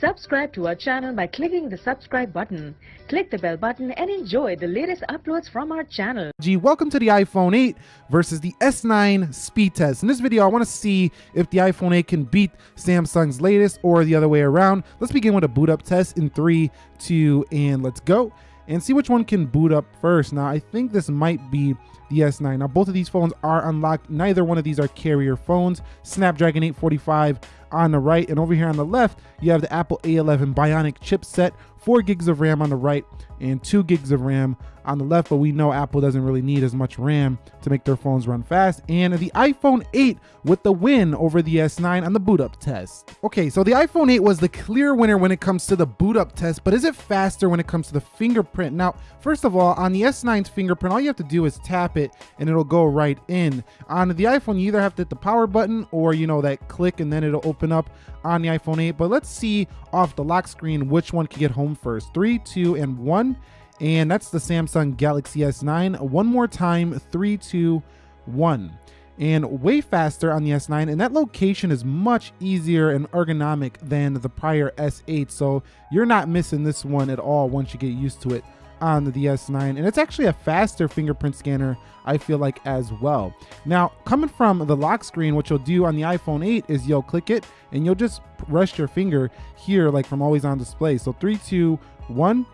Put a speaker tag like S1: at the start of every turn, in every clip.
S1: Subscribe to our channel by clicking the subscribe button. Click the bell button and enjoy the latest uploads from our channel.
S2: G, welcome to the iPhone 8 versus the S9 speed test. In this video, I want to see if the iPhone 8 can beat Samsung's latest or the other way around. Let's begin with a boot up test in three, two, and let's go and see which one can boot up first. Now, I think this might be the S9. Now, both of these phones are unlocked. Neither one of these are carrier phones. Snapdragon 845 on the right, and over here on the left, you have the Apple A11 Bionic chipset, 4 gigs of RAM on the right, and 2 gigs of RAM on the left, but we know Apple doesn't really need as much RAM to make their phones run fast. And the iPhone 8 with the win over the S9 on the boot up test. Okay, so the iPhone 8 was the clear winner when it comes to the boot up test, but is it faster when it comes to the fingerprint? Now, first of all, on the S9's fingerprint, all you have to do is tap it and it'll go right in. On the iPhone, you either have to hit the power button or, you know, that click and then it'll open up on the iPhone 8. But let's see off the lock screen which one can get home first. Three, two, and one. And that's the Samsung Galaxy S9. One more time, three, two, one. And way faster on the S9, and that location is much easier and ergonomic than the prior S8. So you're not missing this one at all once you get used to it on the S9 and it's actually a faster fingerprint scanner I feel like as well. Now coming from the lock screen what you'll do on the iPhone 8 is you'll click it and you'll just rest your finger here like from always on display. So three, two, one,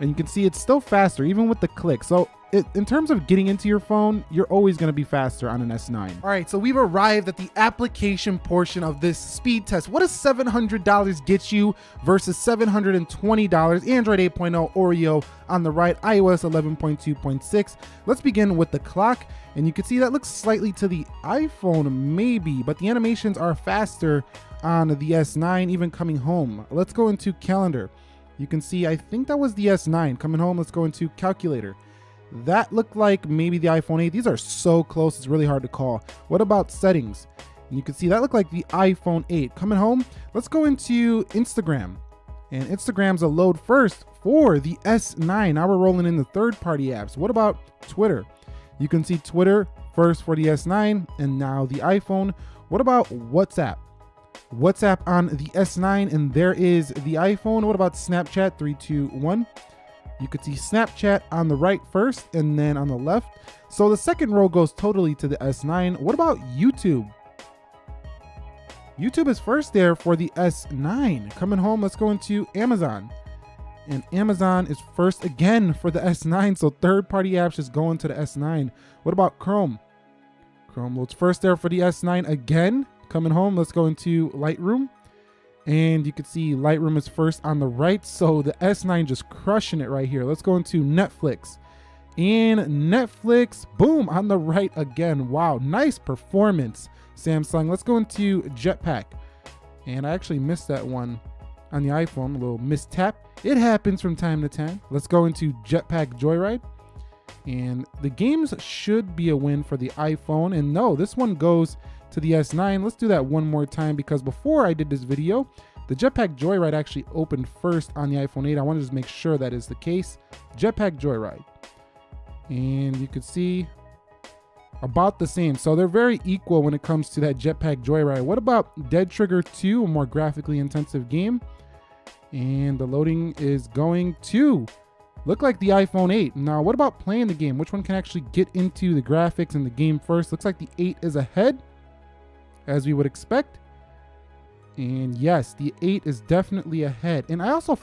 S2: and you can see it's still faster even with the click. So in terms of getting into your phone, you're always going to be faster on an S9. All right, so we've arrived at the application portion of this speed test. What does $700 get you versus $720? Android 8.0 Oreo on the right, iOS 11.2.6. Let's begin with the clock. And you can see that looks slightly to the iPhone, maybe, but the animations are faster on the S9, even coming home. Let's go into calendar. You can see, I think that was the S9. Coming home, let's go into calculator. That looked like maybe the iPhone 8. These are so close, it's really hard to call. What about settings? And you can see that looked like the iPhone 8. Coming home, let's go into Instagram. And Instagram's a load first for the S9. Now we're rolling in the third-party apps. What about Twitter? You can see Twitter first for the S9 and now the iPhone. What about WhatsApp? WhatsApp on the S9, and there is the iPhone. What about Snapchat? Three, two, one. You could see Snapchat on the right first, and then on the left. So the second row goes totally to the S9. What about YouTube? YouTube is first there for the S9. Coming home, let's go into Amazon. And Amazon is first again for the S9. So third party apps just going to the S9. What about Chrome? Chrome loads first there for the S9 again. Coming home, let's go into Lightroom. And you can see Lightroom is first on the right. So the S9 just crushing it right here. Let's go into Netflix. And Netflix, boom, on the right again. Wow, nice performance, Samsung. Let's go into Jetpack. And I actually missed that one on the iPhone, a little mistap. It happens from time to time. Let's go into Jetpack Joyride. And the games should be a win for the iPhone. And no, this one goes to the S9. Let's do that one more time because before I did this video, the Jetpack Joyride actually opened first on the iPhone 8. I wanted to make sure that is the case. Jetpack Joyride. And you can see about the same. So they're very equal when it comes to that Jetpack Joyride. What about Dead Trigger 2, a more graphically intensive game? And the loading is going to look like the iPhone 8. Now, what about playing the game? Which one can actually get into the graphics and the game first? Looks like the 8 is ahead as we would expect. And yes, the 8 is definitely ahead. And I also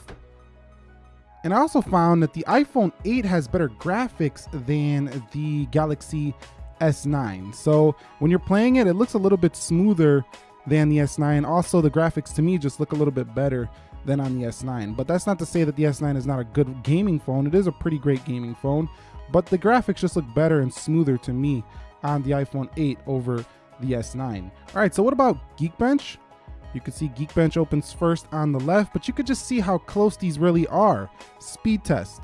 S2: and I also found that the iPhone 8 has better graphics than the Galaxy S9. So when you're playing it, it looks a little bit smoother than the S9. Also, the graphics to me just look a little bit better than on the S9. But that's not to say that the S9 is not a good gaming phone. It is a pretty great gaming phone, but the graphics just look better and smoother to me on the iPhone 8 over the S9. All right, so what about Geekbench? You can see Geekbench opens first on the left, but you could just see how close these really are. Speed test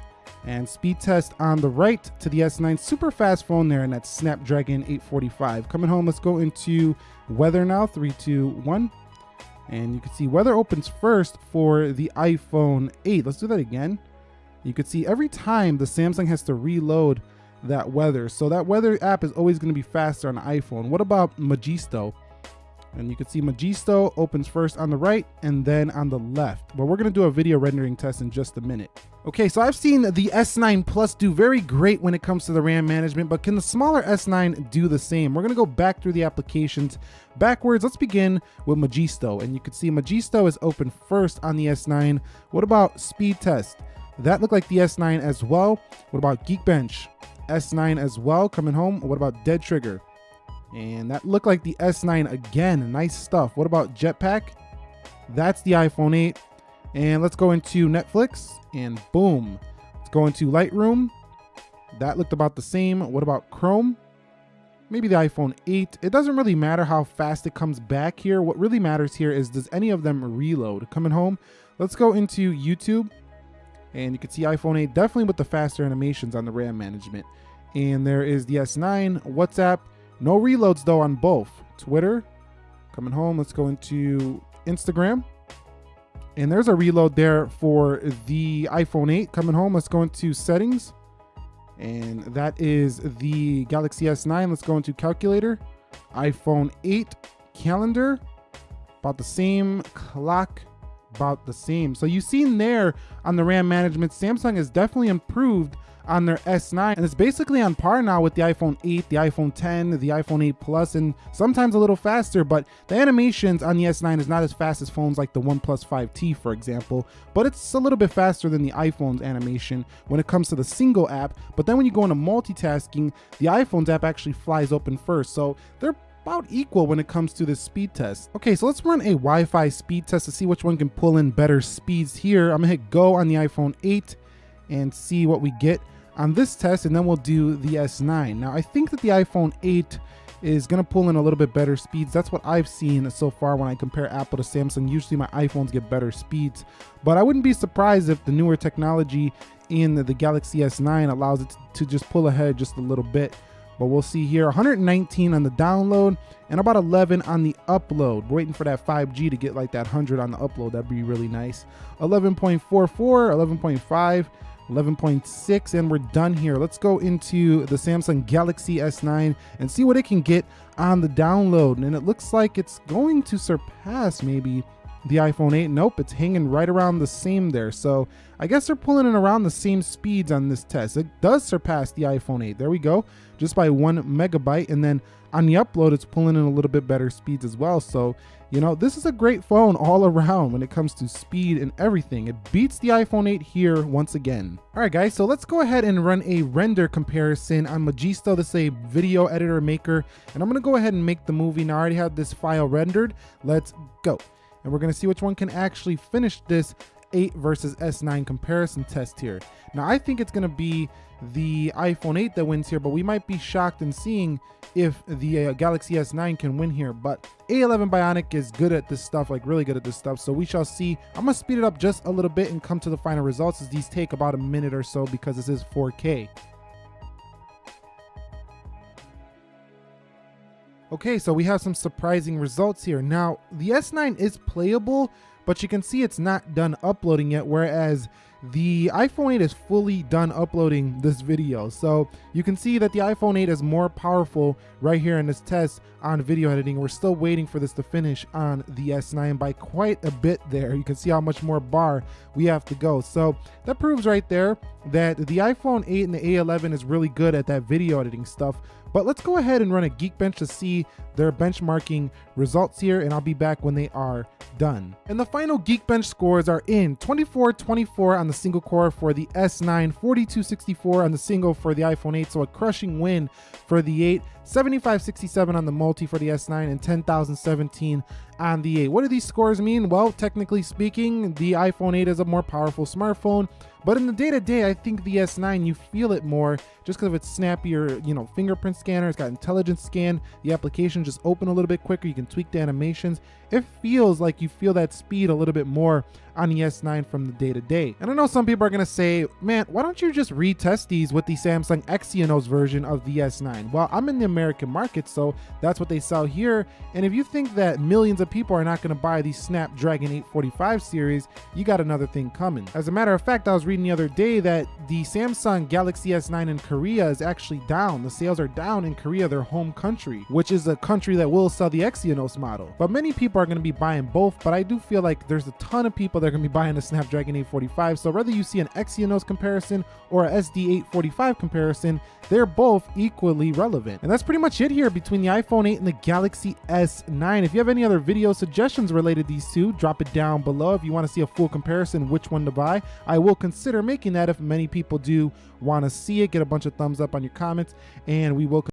S2: and speed test on the right to the S9. Super fast phone there, and that's Snapdragon 845. Coming home, let's go into weather now. Three, two, one. And you can see weather opens first for the iPhone 8. Let's do that again. You can see every time the Samsung has to reload that weather. So that weather app is always going to be faster on iPhone. What about Magisto? And you can see Magisto opens first on the right and then on the left. But we're gonna do a video rendering test in just a minute. Okay, so I've seen the S9 Plus do very great when it comes to the RAM management, but can the smaller S9 do the same? We're gonna go back through the applications backwards. Let's begin with Magisto. And you can see Magisto is open first on the S9. What about speed test? That looked like the S9 as well. What about Geekbench? S9 as well, coming home. What about Dead Trigger? And that looked like the S9 again. Nice stuff. What about Jetpack? That's the iPhone 8. And let's go into Netflix and boom. Let's go into Lightroom. That looked about the same. What about Chrome? Maybe the iPhone 8. It doesn't really matter how fast it comes back here. What really matters here is does any of them reload? Coming home, let's go into YouTube. And you can see iPhone 8 definitely with the faster animations on the RAM management. And there is the S9, WhatsApp, no reloads though on both. Twitter, coming home, let's go into Instagram. And there's a reload there for the iPhone 8 coming home. Let's go into settings. And that is the Galaxy S9. Let's go into calculator. iPhone 8 calendar. About the same clock about the same. So you've seen there on the RAM management, Samsung has definitely improved on their S9 and it's basically on par now with the iPhone 8, the iPhone 10, the iPhone 8 Plus and sometimes a little faster but the animations on the S9 is not as fast as phones like the OnePlus 5T for example but it's a little bit faster than the iPhone's animation when it comes to the single app but then when you go into multitasking the iPhone's app actually flies open first so they're about equal when it comes to the speed test. Okay, so let's run a Wi-Fi speed test to see which one can pull in better speeds here. I'm gonna hit go on the iPhone 8 and see what we get on this test and then we'll do the S9. Now I think that the iPhone 8 is to pull in a little bit better speeds. That's what I've seen so far when I compare Apple to Samsung. Usually my iPhones get better speeds, but I wouldn't be surprised if the newer technology in the Galaxy S9 allows it to just pull ahead just a little bit. But we'll see here 119 on the download and about 11 on the upload. We're waiting for that 5G to get like that 100 on the upload. That'd be really nice. 11.44, 11.5. 11.6 and we're done here. Let's go into the Samsung Galaxy S9 and see what it can get on the download. And it looks like it's going to surpass maybe the iPhone 8. Nope, it's hanging right around the same there. So I guess they're pulling in around the same speeds on this test. It does surpass the iPhone 8. There we go, just by one megabyte. And then on the upload, it's pulling in a little bit better speeds as well. So, you know, this is a great phone all around when it comes to speed and everything. It beats the iPhone 8 here once again. All right, guys, so let's go ahead and run a render comparison on Magisto. This is a video editor maker, and I'm gonna go ahead and make the movie. Now, I already have this file rendered. Let's go and we're gonna see which one can actually finish this 8 versus S9 comparison test here. Now I think it's gonna be the iPhone 8 that wins here, but we might be shocked in seeing if the uh, Galaxy S9 can win here. But A11 Bionic is good at this stuff, like really good at this stuff. So we shall see. I'm gonna speed it up just a little bit and come to the final results as these take about a minute or so because this is 4K. Okay, so we have some surprising results here. Now, the S9 is playable, but you can see it's not done uploading yet, whereas the iPhone 8 is fully done uploading this video. So you can see that the iPhone 8 is more powerful right here in this test on video editing. We're still waiting for this to finish on the S9 by quite a bit there. You can see how much more bar we have to go. So that proves right there that the iPhone 8 and the A11 is really good at that video editing stuff. But let's go ahead and run a Geekbench to see their benchmarking results here, and I'll be back when they are done. And the final Geekbench scores are in 24-24 on the single core for the S9, 42-64 on the single for the iPhone 8, so a crushing win for the 8, 7567 on the multi for the S9 and 10,017 on the 8. What do these scores mean? Well, technically speaking, the iPhone 8 is a more powerful smartphone, but in the day-to-day, -day, I think the S9, you feel it more just because of its snappier, you know, fingerprint scanner. It's got intelligence scan. The application just open a little bit quicker. You can tweak the animations. It feels like you feel that speed a little bit more on the S9 from the day-to-day. -day. And I know some people are going to say, man, why don't you just retest these with the Samsung Exynos version of the S9? Well, I'm in the American market, so that's what they sell here. And if you think that millions of of people are not going to buy the Snapdragon 845 series, you got another thing coming. As a matter of fact, I was reading the other day that the Samsung Galaxy S9 in Korea is actually down. The sales are down in Korea, their home country, which is a country that will sell the Exynos model. But many people are going to be buying both, but I do feel like there's a ton of people that are going to be buying the Snapdragon 845. So whether you see an Exynos comparison or a SD845 comparison, they're both equally relevant. And that's pretty much it here between the iPhone 8 and the Galaxy S9. If you have any other video suggestions related these two, drop it down below. If you want to see a full comparison, which one to buy, I will consider making that if many people do want to see it. Get a bunch of thumbs up on your comments and we will